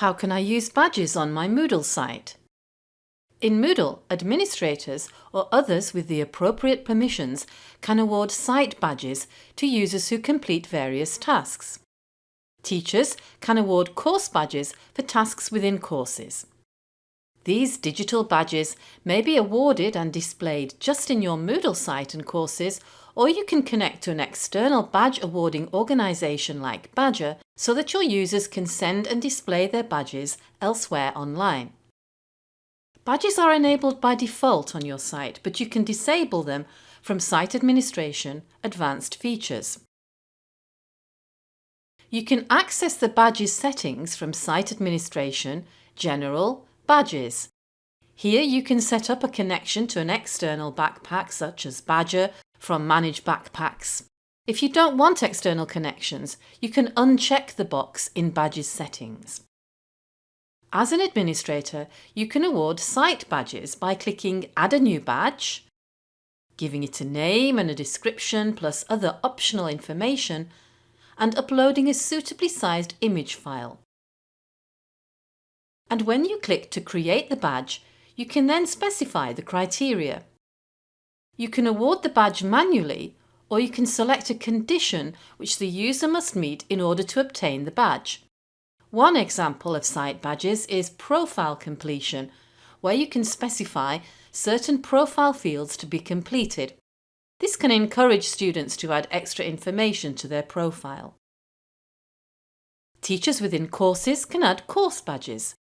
How can I use badges on my Moodle site? In Moodle, administrators or others with the appropriate permissions can award site badges to users who complete various tasks. Teachers can award course badges for tasks within courses. These digital badges may be awarded and displayed just in your Moodle site and courses or you can connect to an external badge awarding organisation like Badgr so that your users can send and display their badges elsewhere online. Badges are enabled by default on your site, but you can disable them from Site Administration Advanced Features. You can access the badges settings from Site Administration, General, Badges. Here you can set up a connection to an external backpack such as Badgr from Manage Backpacks. If you don't want external connections, you can uncheck the box in Badges settings. As an administrator, you can award site badges by clicking Add a new badge, giving it a name and a description plus other optional information, and uploading a suitably sized image file. And when you click to create the badge, you can then specify the criteria. You can award the badge manually or you can select a condition which the user must meet in order to obtain the badge. One example of site badges is profile completion, where you can specify certain profile fields to be completed. This can encourage students to add extra information to their profile. Teachers within courses can add course badges.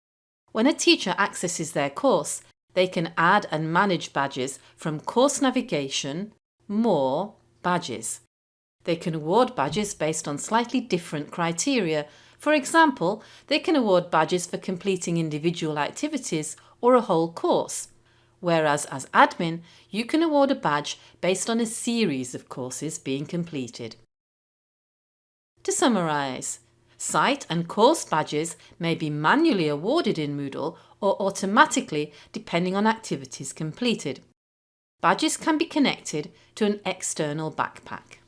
When a teacher accesses their course, they can add and manage badges from Course Navigation, More, Badges. They can award badges based on slightly different criteria. For example, they can award badges for completing individual activities or a whole course, whereas as admin, you can award a badge based on a series of courses being completed. To summarise, Site and course badges may be manually awarded in Moodle or automatically depending on activities completed. Badges can be connected to an external backpack.